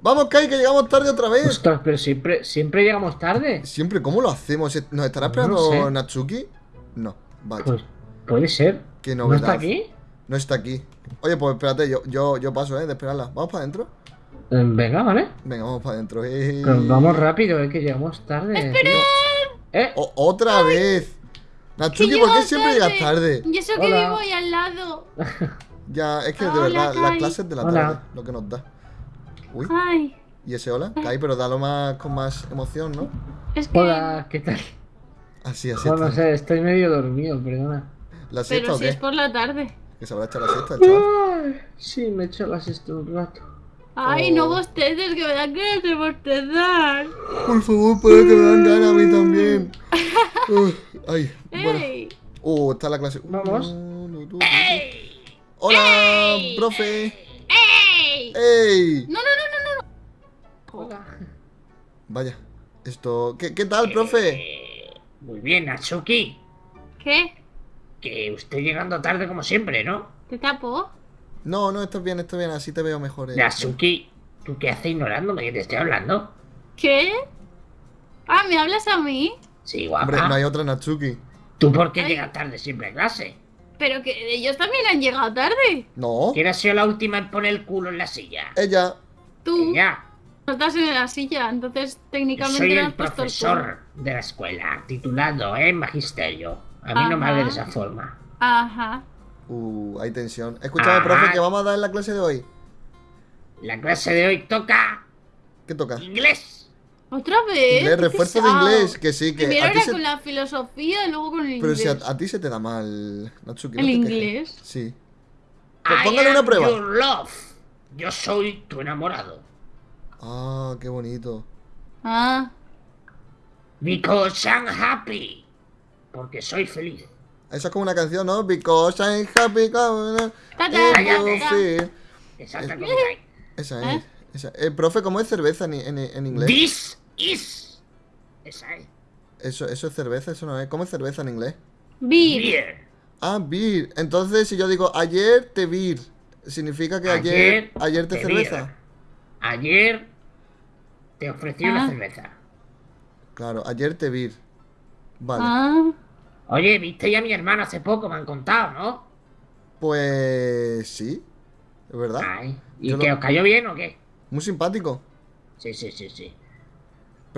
Vamos, Kai, que llegamos tarde otra vez. Ostras, pero siempre, siempre llegamos tarde. Siempre, ¿cómo lo hacemos? ¿Nos estará esperando No sé. Natsuki? No, vale. Pues puede ser. Qué ¿No está aquí? No está aquí. Oye, pues espérate, yo, yo, yo paso, ¿eh? De esperarla. ¿Vamos para adentro? Eh, Venga, vale. Venga, vamos para adentro. Eh. Pero vamos rápido, eh, que llegamos tarde. ¿Eh? O- otra vez. Natsuki, ¿por qué siempre llegas tarde. tarde? Y eso que Hola. vivo ahí al lado. Ya, es que de Hola, verdad, las Kai. clases de la Hola. tarde, lo que nos da. Uy, Ay, ¿y ese hola? Kai, pero dalo más con más emoción, ¿no? es que. Hola, ¿qué tal? Así, así. Joder, no sé, estoy medio dormido, perdona. ¿La siesta Pero o si qué? es por la tarde. Que se habrá echado la siesta, chaval. Sí, me he hecho la siesta un rato. Ay, Oh. no bosteces, que me dan ganas de bostezar. Por favor, para que me dan ganas a mí también. Uf, ay, bueno. ¡Ey! Uh, está la clase. Vamos. Hola, profe. ¡Ey! ¡Ey! No, no, no, no, no. Hola. Vaya, esto. ¿Qué, qué tal, profe? Eh, Muy bien, Natsuki. ¿Qué? Que usted llegando tarde como siempre, ¿no? ¿Te tapo? No, no, estás bien, estás bien, así te veo mejor. eh. Natsuki, ¿tú qué haces ignorándome que te estoy hablando? ¿Qué? Ah, ¿me hablas a mí? Sí, Hombre, guapa. no hay otra Natsuki. ¿Tú por qué Ay. llegas tarde siempre a clase? Pero que ellos también han llegado tarde. No, ¿Quién ha sido la última en poner el culo en la silla? ella. Tú Ya, no estás en la silla, entonces yo técnicamente soy no el has puesto el profesor de la escuela, titulado en magisterio. A mí no me Ajá. hable de esa forma. Ajá. Uh, hay tensión. Escúchame, Ajá. profe, ¿qué vamos a dar en la clase de hoy? La clase de hoy toca ¿Qué toca? inglés. ¿Otra vez? Inglés, refuerzo de inglés, que sí, que Primero a ti era se... con la filosofía y luego con el Pero inglés. si a, a ti se te da mal, Natsuki. no ¿El quejes. inglés? Sí. Pues póngale una prueba. your love. Yo soy tu enamorado. Ah, qué bonito. Ah, Because I'm happy. Porque soy feliz. Eso es como una canción, ¿no? Because I'm happy como Ta, ta, if ta, you ta. feel. Exacta como Esa ¿Eh? es. Esa. Eh, profe, ¿cómo es cerveza en, en- en inglés? This is. Esa es. Eso, eso es cerveza, eso no es. ¿Cómo es cerveza en inglés? beer. Beer. Ah, beer. Entonces, si yo digo ayer te beer, significa que ayer, Ayer ayer te te cerveza. beer. Ayer te ofrecí Ah. una cerveza. Claro, ayer te beer. Vale. Ah, Oye, viste ya a mi hermano hace poco, me han contado, ¿no? Pues sí. Es verdad. Ay. ¿Y Yo que lo- os cayó bien o qué? Muy simpático. Sí, sí, sí, sí.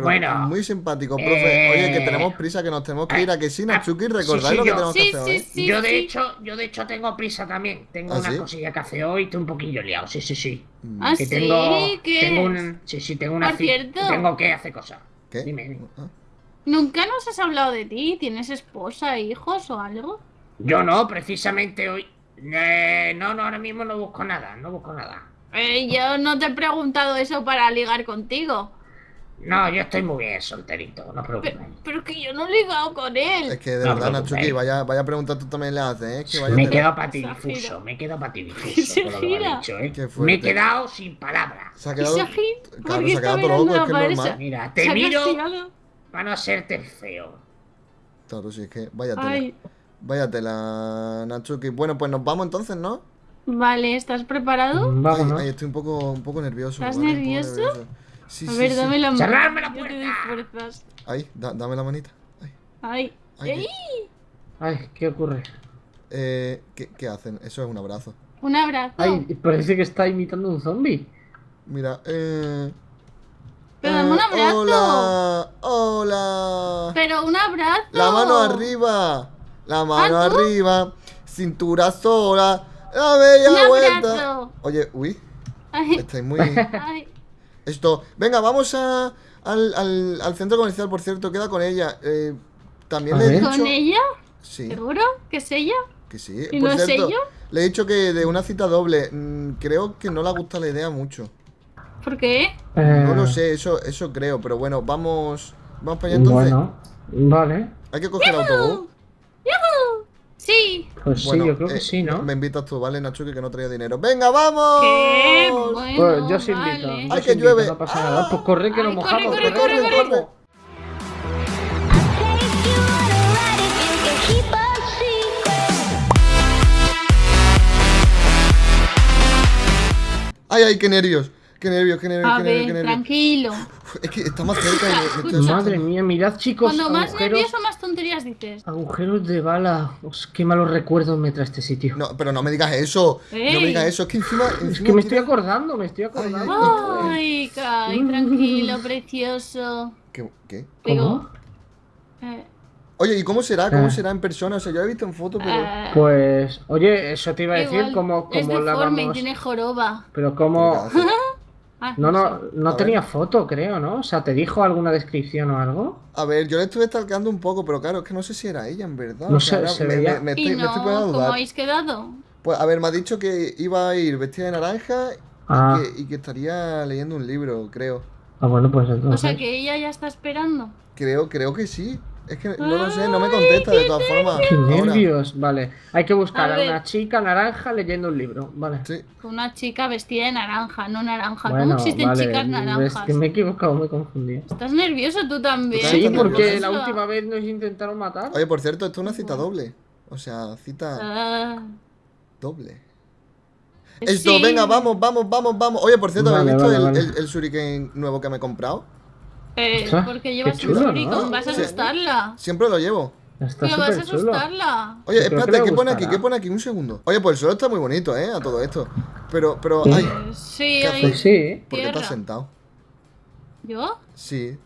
Pero Bueno, muy simpático, profe. eh, Oye, que tenemos prisa, que nos tenemos que ir a que sí, Natsuki, sí, recordáis sí, lo que yo- tenemos que Sí, hacer sí, hoy. sí. yo de hecho, yo de hecho tengo prisa también. Tengo ¿Ah, una sí? cosilla que hacer hoy, estoy un poquillo liado. Sí, sí, sí. Mm, Ah, Que sí, tengo, ¿qué tengo un, sí, sí, tengo una tengo que hacer cosas. ¿Qué? Dime, dime. Ah, ¿Nunca nos has hablado de ti? ¿Tienes esposa, hijos o algo? Yo no, precisamente hoy. Eh, no, no, ahora mismo no busco nada, no busco nada. Eh, yo no te he preguntado eso para ligar contigo. No, yo estoy muy bien solterito, no os Pero, preocupéis. pero que yo no he ligado con él. Es que de No, verdad, Natsuki, eh. vaya, vaya pregunta tú también le haces, ¿eh? Que vaya Me he te- quedado para ti Esa gira. difuso, me he quedado para ti Esa difuso con lo que me gira. has dicho, ¿eh? Me he fuerte. quedado sin palabras. Se ha quedado. Claro, ¿por se qué ha quedado todo loco, es que es normal. Mira, ¿Se te miro castigado? para no hacerte feo. Claro, sí, es que váyatela. Ay, Váyatela, Natsuki. Bueno, pues nos vamos entonces, ¿no? vale, ¿estás preparado? Ay, estoy un poco, un poco nervioso. ¿Estás ¿vale? Un poco nervioso? Sí, A sí, ver, sí. dame la mano. ¡Cerradme la Yo te doy puerta! fuerzas. Ahí, da- dame la manita. Ay, Ay, ay, ¡Ey! Ay, ¿qué ocurre? eh, ¿qué, qué hacen? Eso es un abrazo. Un abrazo. Ay, parece que está imitando un zombie. Mira, eh. Pero dame un eh, abrazo. Hola, hola. Pero un abrazo. La mano arriba. La mano ¿Ah, tú? arriba. Cintura sola. La bella Un vuelta. abrazo. Oye, uy, Ay, estáis muy. ay. Esto. Venga, vamos a, al, al, al centro comercial, por cierto, queda con ella. Eh, también le he dicho. ¿Con ella? Sí, ¿Seguro? ¿Que es ella? que sí. ¿Y Por no es ello? le he dicho que de una cita doble. mm, creo que no le gusta la idea mucho. ¿Por qué? No Eh, lo sé, eso, eso creo, pero bueno, vamos. Vamos para allá entonces. Bueno, vale. Hay que coger autobús. Pues Bueno, sí, yo creo eh, que sí, ¿no? Me invitas tú, ¿vale, Natsuki? Que no traía dinero. ¡Venga, vamos! Qué bueno. Pues yo sí invito. vale. yo Ay, que invito, llueve. No pasa nada. Pues corre que Ay, nos corre, mojamos. corre, corre, corre, corre. corre. ¡Ay, ay, qué nervios! Qué nervios, qué nervios, A qué nervios, ver, qué nervios. tranquilo. Es que está más cerca Escucha. asustando. Madre mía, mirad chicos, Cuando más agujeros, nervioso, más tonterías dices. agujeros de bala. Os, qué malos recuerdos me trae este sitio. No, pero no me digas eso. No me digas eso. Es que encima. es encima que me estoy acordando, me estoy acordando. Ay, Kai, tranquilo, precioso. ¿Qué? qué? Digo, eh, Oye, ¿y cómo será? ¿Cómo Ah. será en persona? O sea, yo lo he visto en foto, pero. eh, Pues, oye, eso te iba a decir, igual, como, es como la deforme y vamos. tiene joroba. Pero ¿Qué como. Ah, No, no, no tenía ver. foto, creo, ¿no? O sea, ¿te dijo alguna descripción o algo? A ver, yo le estuve stalkeando un poco, pero claro, es que no sé si era ella en verdad. No O sé, se me, veía- me- me Y estoy, me a ¿cómo habéis quedado? Pues a ver, me ha dicho que iba a ir vestida de naranja Ah, y, que, y que estaría leyendo un libro, creo. ah, bueno, pues O entonces. sea que ella ya está esperando. Creo, creo que sí. Es que no lo sé, no me contesta de todas formas. Qué nervios, vale. Hay que buscar A una chica naranja leyendo un libro, vale. Sí. Una chica vestida de naranja, no naranja. Bueno, ¿Cómo existen vale, chicas Es naranjas? que me he equivocado, me he confundido. ¿Estás nervioso tú también? Sí, porque nervioso. la última vez nos intentaron matar. Oye, por cierto, esto es una cita doble. O sea, cita Ah, doble. Esto, sí. venga, vamos, vamos, vamos, vamos. Oye, por cierto, Vale, ¿habéis visto vale, el, vale. el, el shuriken nuevo que me he comprado? Eh, porque llevas chulo, un ¿no? shuriken, vas a Sí. asustarla. Siempre lo llevo. Está Tío, vas a chulo. asustarla. Oye, espérate, ¿qué pone aquí? ¿Qué pone aquí? Un segundo. Oye, pues el suelo está muy bonito, ¿eh? A todo esto. Pero, pero, Sí. ay, Eh, Sí, ¿Qué ahí- Pues sí. ¿por qué estás sentado? ¿Yo? Sí.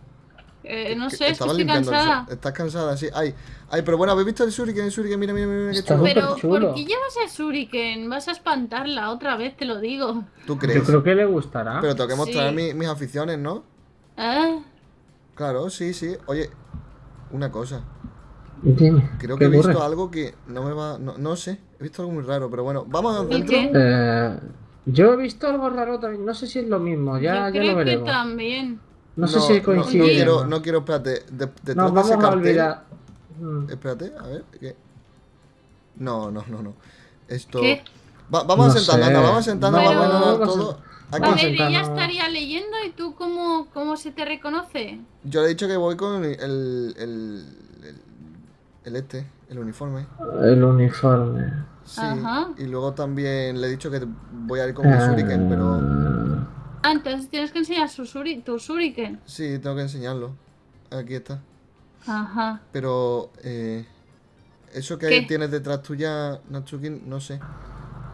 Eh, no sé, es que estabas estoy cansada. Estás cansada, sí. Ay, ay, pero bueno, ¿habéis visto el shuriken? El shuriken, mira, mira, mira, mira qué chulo. Pero, chulo. ¿por qué llevas el shuriken? Vas a espantarla otra vez, te lo digo. ¿Tú crees? Yo creo que le gustará. Pero tengo que mostrar Sí. mi- mis aficiones, ¿no? Ah, Claro, sí, sí. Oye, una cosa. Dime. Creo que ¿qué he visto ocurre? algo que no me va. No, no sé. He visto algo muy raro, pero bueno, vamos ¿El adentro. qué? Eh, yo he visto algo raro también. No sé si es lo mismo. Ya, yo ya creo lo que también. No, sé si No, coincide. No, Oye. quiero, no quiero, espérate. de- detrás No, de ese vamos a cartel- olvidar. Mm. Espérate, a ver. ¿qué? No, no, no, no. Esto. ¿Qué? Va- vamos No a sentarnos, anda, vamos a sentarnos, Pero- vamos a Vamos a- todo. A Aquí. Vamos ver, ella sentarnos. estaría leyendo y tú cómo, cómo se te reconoce. Yo le he dicho que voy con el. el, el, este, el uniforme. El uniforme. Sí. Ajá. Y luego también le he dicho que voy a ir con mi shuriken, pero. Ah, Ah, entonces tienes que enseñar su shuri- tu shuriken. Sí, tengo que enseñarlo. Aquí está. Ajá. Pero. Eh, eso que ¿Qué? tienes detrás tuya, Natsuki, no sé.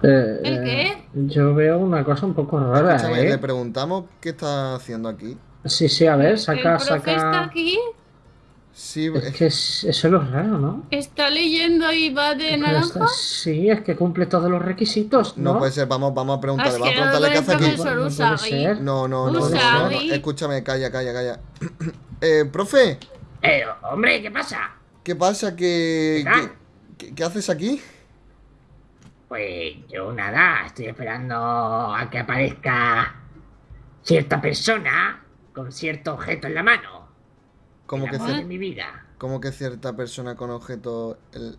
Eh, ¿El eh, qué? Yo veo una cosa un poco rara, Escúchame, le ¿eh? preguntamos qué está haciendo aquí. Sí, sí, a ver, ¿El saca, profe está saca. aquí? Sí, Es que es- eso es lo raro, ¿no? ¿Está leyendo y va de naranja? está- sí, es que cumple todos los requisitos, ¿no? no puede ser, vamos, vamos a preguntarle, Has vamos a preguntarle qué hace el aquí. No puede Usagi. ser. No, no, no, no, no, no, Escúchame, calla, calla, calla. eh, profe, Eh, hombre, ¿qué pasa? ¿qué pasa? ¿Qué, ¿Qué tal? qué, qué- qué haces aquí? Pues yo nada, estoy esperando a que aparezca cierta persona con cierto objeto en la mano. Como que, de mi vida. como que cierta persona con objeto el,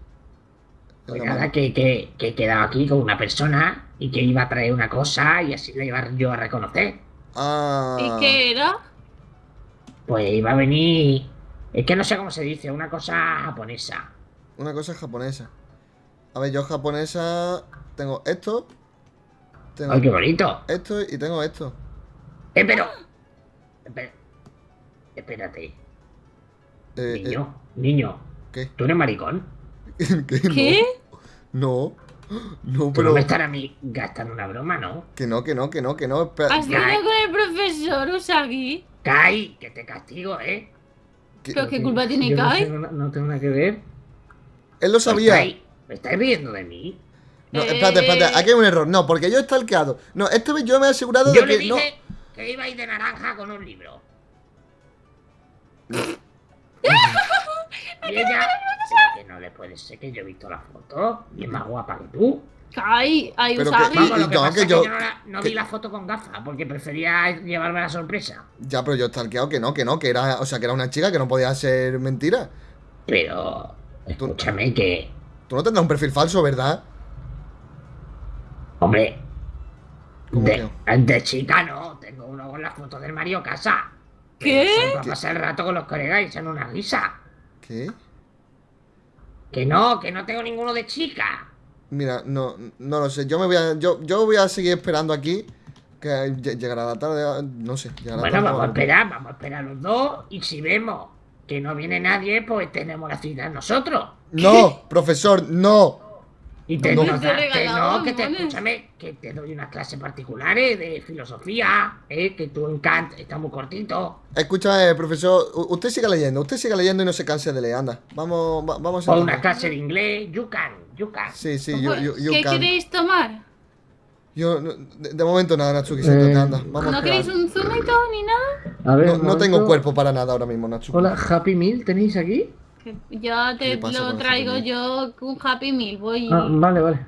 en Pues la nada, mano? que, que, que he quedado aquí con una persona y que iba a traer una cosa y así la iba yo a reconocer. Ah, ¿Y qué era? Pues iba a venir. Es que no sé cómo se dice, una cosa japonesa. una cosa japonesa. A ver, yo japonesa tengo esto, tengo ¡Ay, qué bonito! esto y tengo esto. Eh, pero. Espera- Espérate, Eh, niño, niño, ¿Qué? ¿tú eres maricón? eh, ¿Qué? ¿Qué? No. No, no pero me estarás a mí gastando una broma, ¿no? que no, que no, que no, que no. espera- ¿Has ido con el profesor Usagi? Kai, que te castigo, ¿eh? que- ¿Pero qué culpa tiene yo no Kai? tengo No tengo nada que ver. Él lo Pues, sabía. Kai, ¿me estáis riendo de mí? No, espérate, espérate, Eh. aquí hay un error. No, porque yo he stalkeado. No, esta vez yo me he asegurado Yo de le que no. dije que iba a ir de naranja con un libro. y ella, que no le puede ser que yo he visto la foto y es más guapa que tú. Kai, ay, Pero que- Vamos, y lo que no, pasa que es que yo- yo no, la- no que- vi la foto con gafas porque prefería llevarme la sorpresa. Ya, pero yo he stalkeado que no, que no, que era, o sea, que era una chica que no podía ser mentira. Pero, escúchame que, Tú no tendrás un perfil falso, ¿verdad? hombre, ¿Cómo de, de chica no, tengo uno con la foto del Mario Casa. ¿Qué? Son para pasar el rato con los colegas y echan una risa. ¿Qué? Que no, que no tengo ninguno de chica. Mira, no, no lo sé. Yo me voy a, yo, yo voy a seguir esperando aquí Que lle- llegará la tarde, no sé. Llegará Bueno, tarde vamos a esperar, vamos a esperar los dos. Y si vemos que no viene nadie, pues tenemos la cita nosotros. No, profesor, no. Y te, No. Te no, que te, escúchame, que te doy unas clases particulares de filosofía, eh, que tú en Kant está muy cortito. Escúchame, profesor, usted siga leyendo, usted siga leyendo y no se canse de leer, anda. Vamos, va- vamos a O una clase de inglés, you can, you can. Sí, sí, ¿Qué can. queréis tomar? Yo, no- de, de momento nada, Natsuki, siéntate, Eh, anda. Vamos ¿No queréis un zumito ni nada? A ver, No, un no tengo cuerpo para nada ahora mismo, Natsuki. Hola, Happy Meal, ¿tenéis aquí? ¿Qué te lo traigo yo con Happy Meal. Voy. Ah, vale, vale.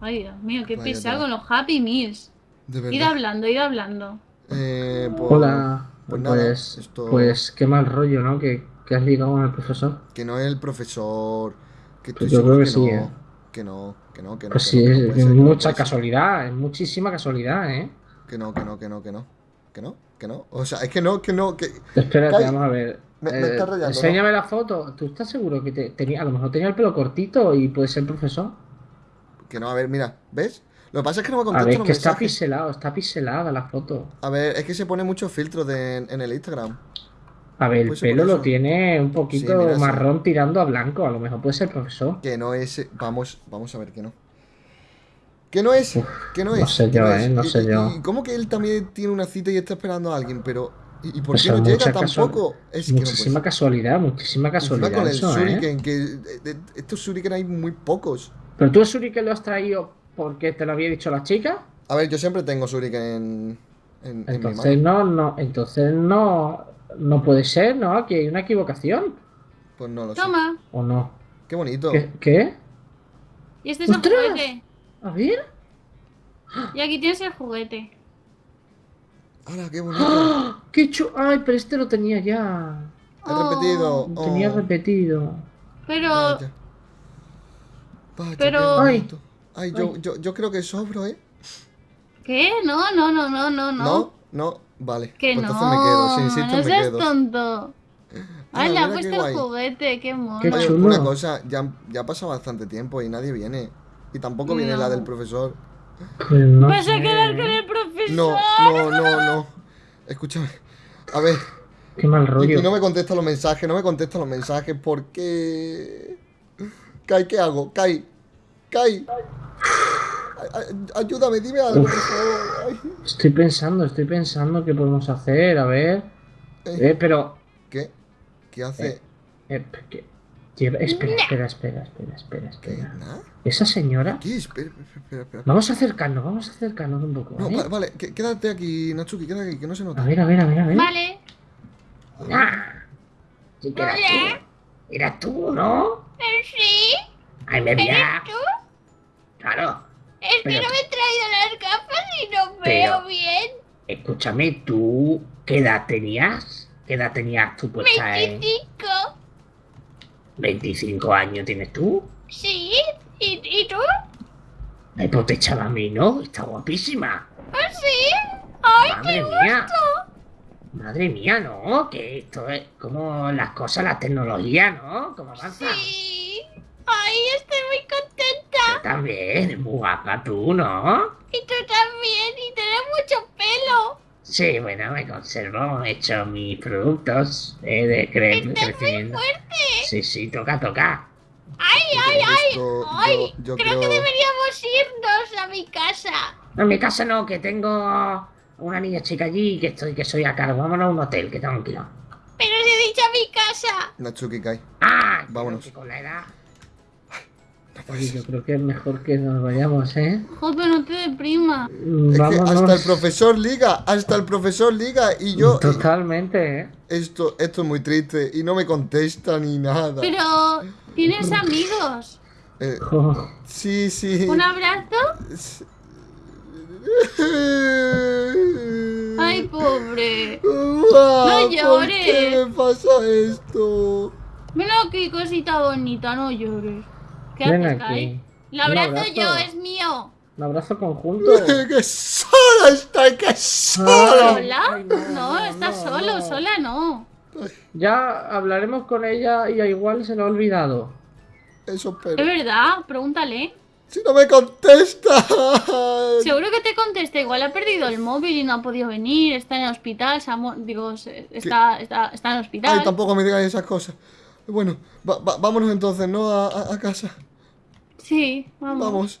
Ay, Dios mío, qué Vaya pesado con los Happy Meals. De Id verdad. hablando, id hablando. Eh, pues, Hola. Pues Pues, nada, pues, esto- qué mal rollo, ¿no? Que, que has ligado con el profesor. Que no es el profesor. Que estoy Pues yo creo que, que sí, no. ¿eh? Que no, que no, que no. Pues que sí, no, que no es, es ser, mucha casualidad, es muchísima casualidad, ¿eh? Que no, que no, que no, que no. Que no, que no. O sea, es que no, que no, que. Espérate, vamos a ver. Me- me Eh, está rayando, enséñame la foto. ¿Tú estás seguro que te, tenía, a lo mejor tenía el pelo cortito y puede ser profesor? Que no, a ver, mira, ¿ves? Lo que pasa es que no me A contesta ver, los que está pixelado, está pixelada la foto. A ver, es que se pone muchos filtros en el Instagram. A ver, el por pelo lo tiene un poquito Sí, mira, sí. marrón tirando a blanco. A lo mejor puede ser profesor. Que no es. Vamos, vamos a ver que no. Que no es, Uf, que no no es. sé que yo, eh, no Y- sé y- yo. ¿Y cómo que él también tiene una cita y está esperando a alguien? Pero. ¿Y, y por Pues qué no llega tampoco? Es que no Muchísima casualidad, muchísima casualidad. con el eso, ¿eh? Shuriken, que de- de- estos Shuriken hay muy pocos. Pero tú el Shuriken lo has traído porque te lo había dicho la chica. A ver, yo siempre tengo Shuriken en, en, en mi Entonces mano. no, no, entonces no, no puede ser, ¿no? Aquí hay una equivocación. Pues no lo sé. Toma. ¿O no? Qué bonito. ¿Qué? ¿Qué? Y este es el ¡Ostras! juguete. A ver. Y aquí tienes el juguete. ¡Hala, qué bonito! ¡Ah! ¡Qué chu! Ay, pero este lo tenía ya. He repetido. Lo tenía Oh, repetido. Pero. vaya. Vaya, pero- qué Ay. Ay, yo, yo, yo creo que sobro, ¿eh? ¿Qué? No, no, no, no, no, no. ¿No? No, vale. Que Pues no. entonces me quedo. Si insistes, no me seas quedo. tonto. Ay, le ha puesto el juguete, qué mono. Qué chulo. una cosa, ya, ya ha pasado bastante tiempo y nadie viene. Y tampoco viene No. la del profesor. No Vas a sé. quedar con el profesor. No, no, no, no. Escúchame. A ver, Qué mal rollo. y no me contesta los mensajes, no me contesta los mensajes porque... Kai, ¿qué hago? Kai, Kai. Ay, ay, Ayúdame, dime algo, por favor. Estoy pensando, estoy pensando qué podemos hacer. A ver. eh, Eh, pero. ¿Qué? ¿Qué hace? eh, Espera, espera, espera, espera, espera, ¿Qué? espera. ¿Nada? Esa señora. ¿Qué? Espera, espera, espera. espera. Vamos a acercarnos, vamos a acercarnos un poco. No, ¿eh? va- vale, quédate aquí, Natsuki, quédate aquí, que no se A nota. ver, a ver, a ver, a ver. Vale. Ah, sí que eras Hola. tú. Eras tú, ¿no? Eh, Sí. Ay, me ¿Eres veía. tú? Claro. Es que Pero- no me he traído las gafas y no Pero- veo bien. Escúchame, ¿tú qué edad tenías? ¿Qué edad tenías tú puesta en 25. 25 años tienes tú? Sí. ¿Y, y tú? Ay, pues te echaba a mí, ¿no? Está guapísima. ¿Ah, sí? Ay, Madre qué mía. gusto. Madre mía, ¿no? Que esto es como las cosas, la tecnología, ¿no? Como avanza. Sí. Ay, estoy muy contenta. También, muy guapa tú, ¿no? Y tú también. Y tienes mucho pelo. Sí, bueno, me conservo, he hecho mis productos eh, de cre- Estás muy crecimiento. fuerte. Sí, sí, toca, toca. Ay, ay, ay. Esto, Ay, yo, yo creo, creo... que deberíamos irnos a mi casa. No, en mi casa no, que tengo una niña chica allí que estoy, que soy a cargo. Vámonos a un hotel, que tengo un kilo. Pero si he dicho a mi casa. Natsuki, Kai. Ah, Vámonos. que con la edad. Oye, yo creo que es mejor que nos vayamos, ¿eh? Joder, no te deprima. Es que Vámonos. hasta el profesor liga, hasta el profesor liga y yo... Totalmente, ¿eh? Esto, esto es muy triste y no me contesta ni nada. Pero tienes amigos. Eh, Jo, sí, sí. ¿Un abrazo? Ay, pobre. No ¿Por qué llores. me pasa esto? Mira qué cosita bonita, no llores. ¿Qué Ven haces, aquí. Un abrazo abrazo. yo, es mío. Un abrazo conjunto. ¡Que sola estoy! ¡Que sola! ¿Sola? Ay, no, No, no, solo, no. sola no. Ya hablaremos con ella y a igual se lo ha olvidado. Eso Es espero. verdad, pregúntale. Si no me contesta. Seguro que te contesta, igual ha perdido el móvil y no ha podido venir, está en el hospital, digo, está, está, está en el hospital. Ay, tampoco me digáis esas cosas. Bueno, va- va- vámonos entonces, ¿no? A, a- a casa. Sí, vamos. Vamos.